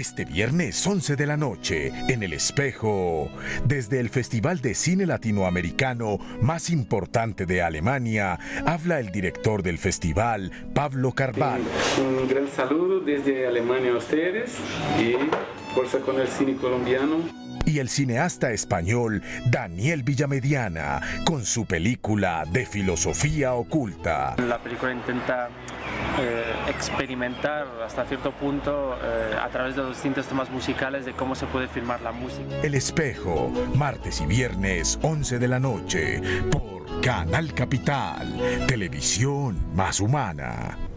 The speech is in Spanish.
Este viernes 11 de la noche, en El Espejo, desde el Festival de Cine Latinoamericano más importante de Alemania, habla el director del festival, Pablo Carvalho. Un gran saludo desde Alemania a ustedes y fuerza con el cine colombiano y el cineasta español Daniel Villamediana con su película de filosofía oculta. La película intenta eh, experimentar hasta cierto punto eh, a través de los distintos temas musicales de cómo se puede filmar la música. El espejo, martes y viernes 11 de la noche por Canal Capital, televisión más humana.